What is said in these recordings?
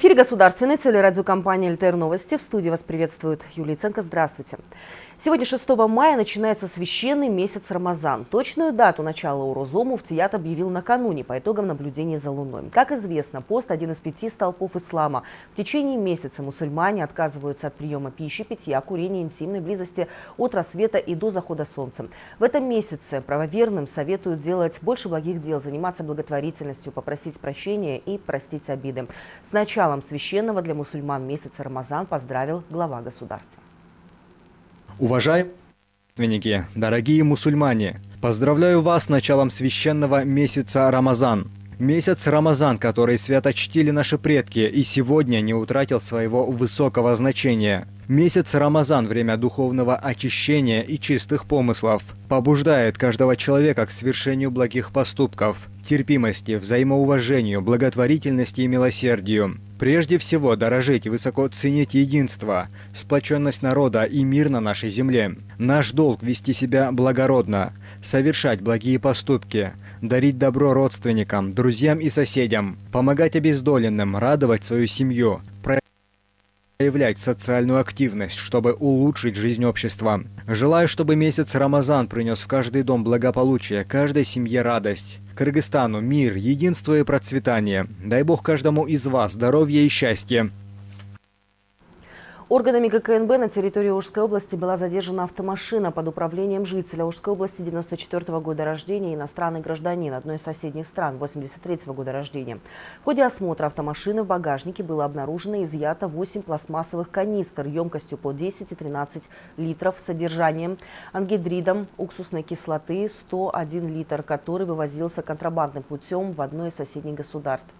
Эфире государственной телерадиокомпании «ЛТР Новости». В студии вас приветствует Юлия Ценко. Здравствуйте. Сегодня, 6 мая, начинается священный месяц Рамазан. Точную дату начала Урозо Муфтият объявил накануне по итогам наблюдения за Луной. Как известно, пост – один из пяти столпов ислама. В течение месяца мусульмане отказываются от приема пищи, питья, курения, интимной близости от рассвета и до захода солнца. В этом месяце правоверным советуют делать больше благих дел, заниматься благотворительностью, попросить прощения и простить обиды. С началом священного для мусульман месяца Рамазан поздравил глава государства. Уважаемые дорогие мусульмане, поздравляю вас с началом священного месяца Рамазан. Месяц Рамазан, который свято чтили наши предки и сегодня не утратил своего высокого значения. Месяц Рамазан – время духовного очищения и чистых помыслов. Побуждает каждого человека к совершению благих поступков, терпимости, взаимоуважению, благотворительности и милосердию. Прежде всего, дорожить и высоко ценить единство, сплоченность народа и мир на нашей земле. Наш долг – вести себя благородно, совершать благие поступки, дарить добро родственникам, друзьям и соседям, помогать обездоленным, радовать свою семью, проявлять социальную активность, чтобы улучшить жизнь общества. Желаю, чтобы месяц Рамазан принес в каждый дом благополучие, каждой семье радость. Кыргызстану мир, единство и процветание. Дай Бог каждому из вас здоровья и счастья. Органами ГКНБ на территории Ужской области была задержана автомашина под управлением жителя Ужской области 94 -го года рождения, иностранный гражданин одной из соседних стран 83 -го года рождения. В ходе осмотра автомашины в багажнике было обнаружено изъято 8 пластмассовых канистр емкостью по 10 и 13 литров с содержанием ангидридом уксусной кислоты 101 литр, который вывозился контрабандным путем в одно из соседних государств.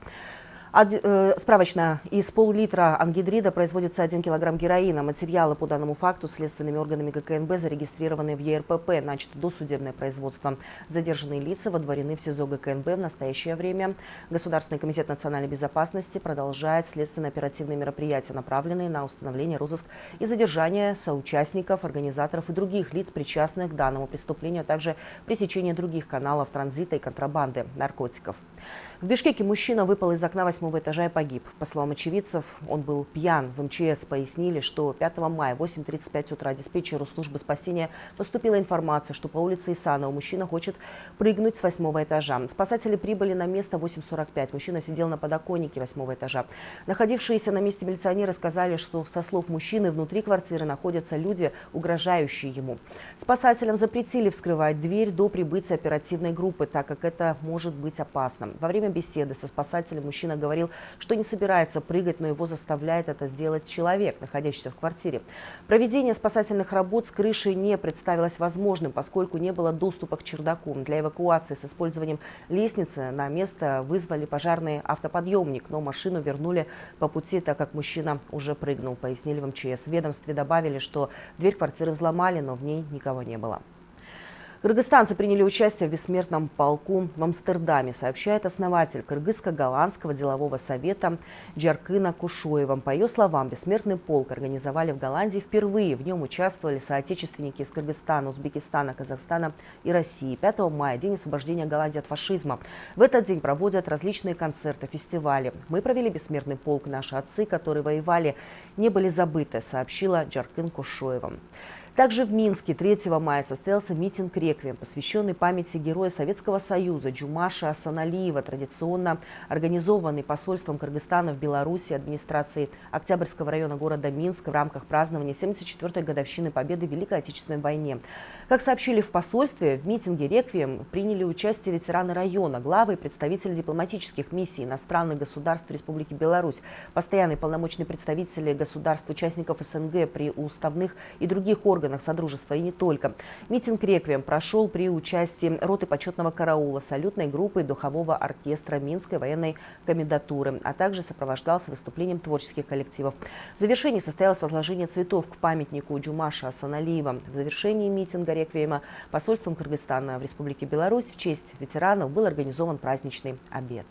Э, справочно. Из пол-литра ангидрида производится 1 килограмм героина. Материалы по данному факту следственными органами ГКНБ зарегистрированы в ЕРПП. Начато досудебное производство. Задержанные лица водворены в СИЗО ГКНБ в настоящее время. Государственный комитет национальной безопасности продолжает следственно-оперативные мероприятия, направленные на установление, розыск и задержание соучастников, организаторов и других лиц, причастных к данному преступлению, а также пресечение других каналов транзита и контрабанды наркотиков. В Бишкеке мужчина выпал из окна восьмого этажа и погиб. По словам очевидцев, он был пьян. В МЧС пояснили, что 5 мая в 8.35 утра диспетчеру службы спасения поступила информация, что по улице Исанова мужчина хочет прыгнуть с восьмого этажа. Спасатели прибыли на место в 8.45. Мужчина сидел на подоконнике восьмого этажа. Находившиеся на месте милиционеры сказали, что со слов мужчины внутри квартиры находятся люди, угрожающие ему. Спасателям запретили вскрывать дверь до прибытия оперативной группы, так как это может быть опасно. Во время беседы со спасателем мужчина говорил, что не собирается прыгать, но его заставляет это сделать человек, находящийся в квартире. Проведение спасательных работ с крышей не представилось возможным, поскольку не было доступа к чердаку. Для эвакуации с использованием лестницы на место вызвали пожарный автоподъемник, но машину вернули по пути, так как мужчина уже прыгнул, пояснили в МЧС. В ведомстве добавили, что дверь квартиры взломали, но в ней никого не было. Кыргызстанцы приняли участие в бессмертном полку в Амстердаме, сообщает основатель Кыргызско-голландского делового совета Джаркына Кушуева. По ее словам, бессмертный полк организовали в Голландии впервые. В нем участвовали соотечественники из Кыргызстана, Узбекистана, Казахстана и России. 5 мая – день освобождения Голландии от фашизма. В этот день проводят различные концерты, фестивали. Мы провели бессмертный полк. Наши отцы, которые воевали, не были забыты, сообщила Джаркын Кушуева. Также в Минске 3 мая состоялся митинг «Реквием», посвященный памяти героя Советского Союза Джумаша Асаналиева, традиционно организованный посольством Кыргызстана в Беларуси администрацией Октябрьского района города Минск в рамках празднования 74-й годовщины победы в Великой Отечественной войне. Как сообщили в посольстве, в митинге «Реквием» приняли участие ветераны района, главы и представители дипломатических миссий иностранных государств Республики Беларусь, постоянные полномочные представители государств-участников СНГ при уставных и других органах органах Содружества и не только. Митинг «Реквием» прошел при участии роты почетного караула, салютной группы духового оркестра Минской военной комендатуры, а также сопровождался выступлением творческих коллективов. В завершении состоялось возложение цветов к памятнику Джумаша Асаналиева. В завершении митинга «Реквиема» посольством Кыргызстана в Республике Беларусь в честь ветеранов был организован праздничный обед.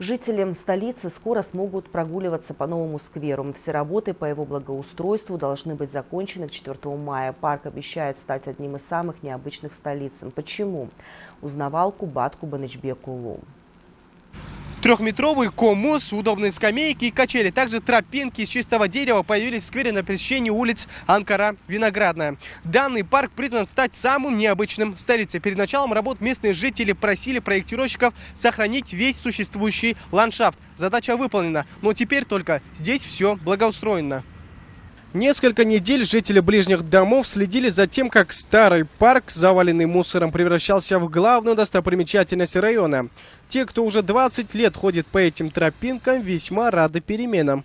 Жители столицы скоро смогут прогуливаться по новому скверу. Все работы по его благоустройству должны быть закончены к 4 мая. Парк обещает стать одним из самых необычных в столице. Почему? Узнавал Кубат Кубанычбек. Трехметровый коммус, удобные скамейки и качели. Также тропинки из чистого дерева появились в сквере на пересечении улиц Анкара-Виноградная. Данный парк признан стать самым необычным в столице. Перед началом работ местные жители просили проектировщиков сохранить весь существующий ландшафт. Задача выполнена, но теперь только здесь все благоустроено. Несколько недель жители ближних домов следили за тем, как старый парк, заваленный мусором, превращался в главную достопримечательность района. Те, кто уже 20 лет ходит по этим тропинкам, весьма рады переменам.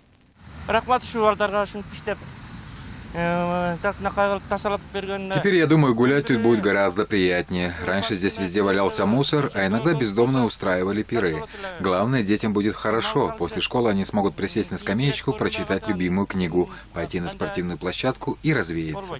Теперь, я думаю, гулять тут будет гораздо приятнее. Раньше здесь везде валялся мусор, а иногда бездомные устраивали пиры. Главное, детям будет хорошо. После школы они смогут присесть на скамеечку, прочитать любимую книгу, пойти на спортивную площадку и развеяться.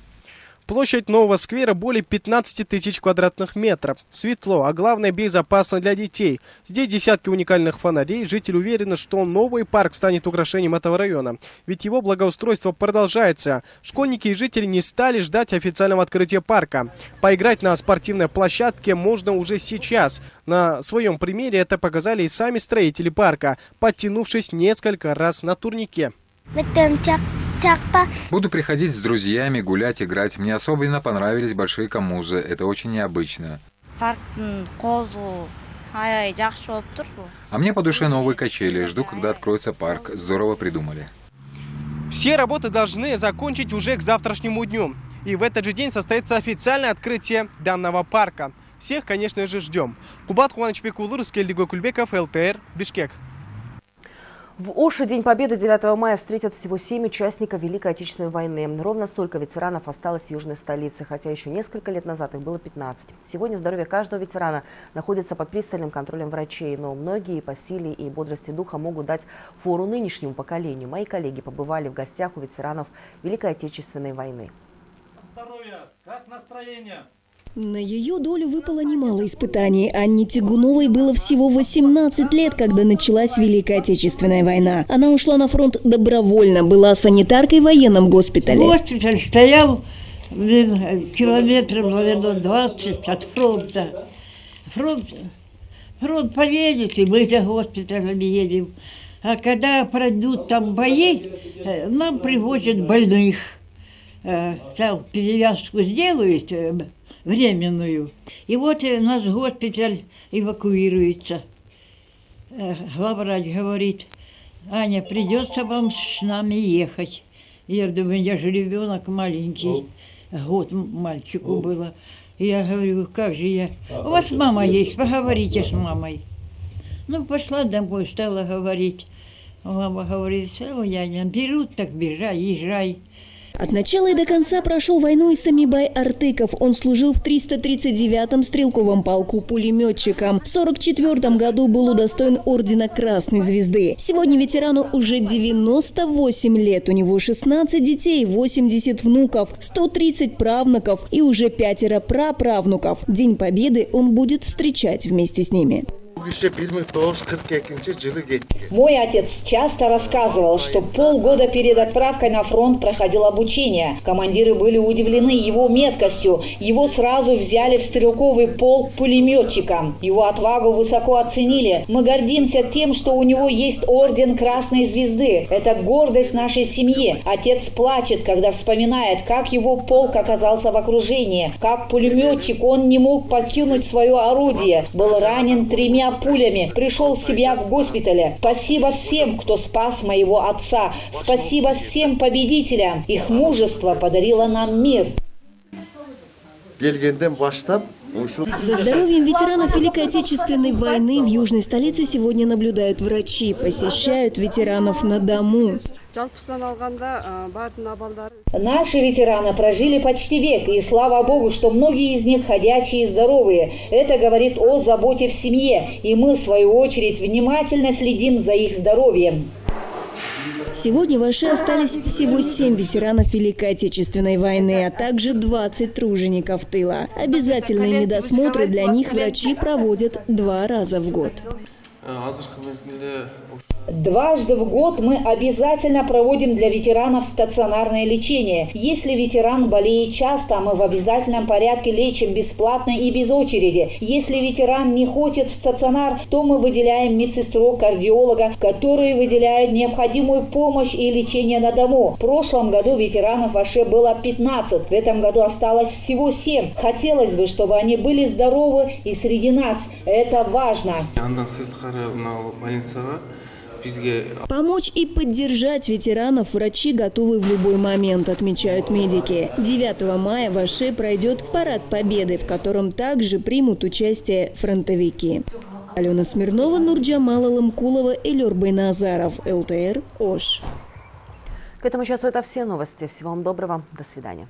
Площадь нового сквера более 15 тысяч квадратных метров. Светло, а главное безопасно для детей. Здесь десятки уникальных фонарей. Жители уверены, что новый парк станет украшением этого района. Ведь его благоустройство продолжается. Школьники и жители не стали ждать официального открытия парка. Поиграть на спортивной площадке можно уже сейчас. На своем примере это показали и сами строители парка, подтянувшись несколько раз на турнике. Буду приходить с друзьями, гулять, играть. Мне особенно понравились большие камузы. Это очень необычно. А мне по душе новые качели. Жду, когда откроется парк. Здорово придумали. Все работы должны закончить уже к завтрашнему дню. И в этот же день состоится официальное открытие данного парка. Всех, конечно же, ждем. Кубат Хуанович Пекулур, Кульбеков, ЛТР, Бишкек. В Оше День Победы 9 мая встретят всего семь участников Великой Отечественной войны. Ровно столько ветеранов осталось в южной столице, хотя еще несколько лет назад их было 15. Сегодня здоровье каждого ветерана находится под пристальным контролем врачей, но многие по силе и бодрости духа могут дать фору нынешнему поколению. Мои коллеги побывали в гостях у ветеранов Великой Отечественной войны. Здоровье! Как настроение? На ее долю выпало немало испытаний. Анне Тягуновой было всего 18 лет, когда началась Великая Отечественная война. Она ушла на фронт добровольно, была санитаркой в военном госпитале. Госпиталь стоял километров, наверное, 20 от фронта. Фронт, фронт поедет, и мы за госпиталем едем. А когда пройдут там бои, э, нам привозят больных. Э, там перевязку сделают, э, временную. И вот у нас госпиталь эвакуируется. Э, главврач говорит, Аня, придется вам с нами ехать. Я думаю, я же ребенок маленький, год мальчику было. Я говорю, как же я? У вас мама есть, поговорите с мамой. Ну, пошла домой, стала говорить. Мама говорит, я не берут, так бежай, езжай. От начала и до конца прошел войну и Самибай Артыков. Он служил в 339-м стрелковом полку пулеметчиком. В 44 году был удостоен ордена Красной Звезды. Сегодня ветерану уже 98 лет. У него 16 детей, 80 внуков, 130 правнуков и уже пятеро праправнуков. День Победы он будет встречать вместе с ними. Мой отец часто рассказывал, что полгода перед отправкой на фронт проходил обучение. Командиры были удивлены его меткостью. Его сразу взяли в стрелковый полк пулеметчиком. Его отвагу высоко оценили. Мы гордимся тем, что у него есть орден Красной Звезды. Это гордость нашей семьи. Отец плачет, когда вспоминает, как его полк оказался в окружении. Как пулеметчик он не мог покинуть свое орудие. Был ранен тремя пулями, пришел в себя в госпитале. Спасибо всем, кто спас моего отца. Спасибо всем победителям. Их мужество подарило нам мир. За здоровьем ветеранов Великой Отечественной войны в южной столице сегодня наблюдают врачи, посещают ветеранов на дому. Наши ветераны прожили почти век, и слава богу, что многие из них ходячие и здоровые. Это говорит о заботе в семье, и мы, в свою очередь, внимательно следим за их здоровьем. Сегодня в Аше остались всего 7 ветеранов Великой Отечественной войны, а также 20 тружеников тыла. Обязательные медосмотры для них врачи проводят два раза в год. Дважды в год мы обязательно проводим для ветеранов стационарное лечение. Если ветеран болеет часто, мы в обязательном порядке лечим бесплатно и без очереди. Если ветеран не хочет в стационар, то мы выделяем медсестру, кардиолога, которые выделяют необходимую помощь и лечение на дому. В прошлом году ветеранов вообще было 15, в этом году осталось всего 7. Хотелось бы, чтобы они были здоровы и среди нас. Это важно. Помочь и поддержать ветеранов врачи готовы в любой момент, отмечают медики. 9 мая в Аше пройдет парад Победы, в котором также примут участие фронтовики. Алена Смирнова, Нурджамала Ламкулова и Люрбай Назаров. ЛТР Ош. К этому часу это все новости. Всего вам доброго. До свидания.